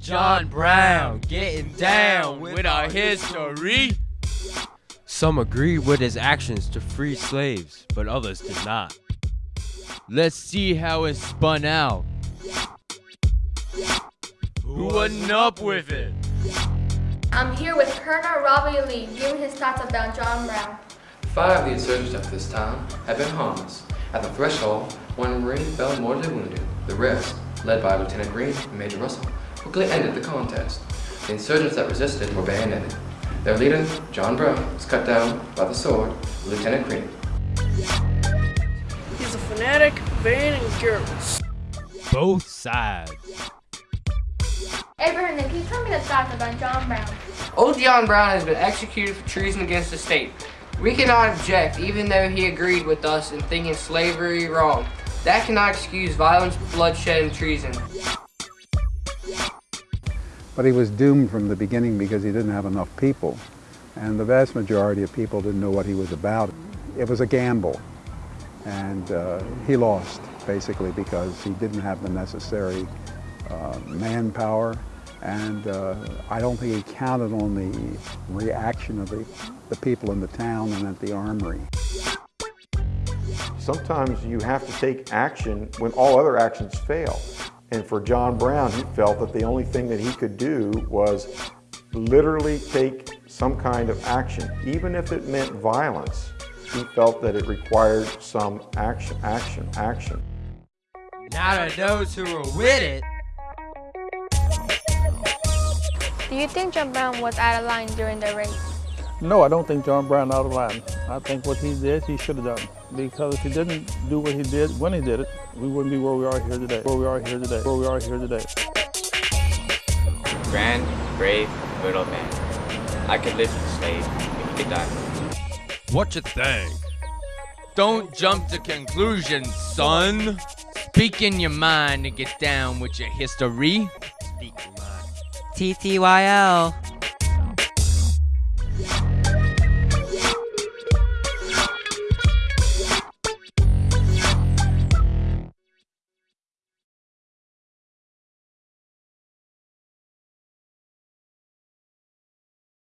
John Brown getting down with our history. Some agreed with his actions to free slaves, but others did not. Let's see how it spun out. Who wasn't up with it? I'm here with Colonel Robbie Lee giving his thoughts about John Brown. Five of the insurgents at this time had been harmless. At the threshold, one Marine fell mortally wounded. The rest, led by Lieutenant Green and Major Russell, quickly ended the contest. The insurgents that resisted were bayoneted. Their leader, John Brown, was cut down by the sword of Lieutenant Green. He's a fanatic, vain, and careless. Both sides. Abraham, can you tell me the thoughts about John Brown? Old John Brown has been executed for treason against the state. We cannot object even though he agreed with us in thinking slavery wrong. That cannot excuse violence, bloodshed, and treason. But he was doomed from the beginning because he didn't have enough people. And the vast majority of people didn't know what he was about. It was a gamble. And uh, he lost, basically, because he didn't have the necessary uh, manpower. And uh, I don't think he counted on the reaction of the, the people in the town and at the armory. Sometimes you have to take action when all other actions fail. And for John Brown, he felt that the only thing that he could do was literally take some kind of action, even if it meant violence. He felt that it required some action, action, action. Now to those who were with it, Do you think John Brown was out of line during the race? No, I don't think John Brown out of line. I think what he did, he should have done. Because if he didn't do what he did when he did it, we wouldn't be where we are here today. Where we are here today. Where we are here today. Grand, brave, good old man. I could live with a slave if he could die. What you think? don't jump to conclusions, son. Speak in your mind and get down with your history. Speak your mind. TTYL.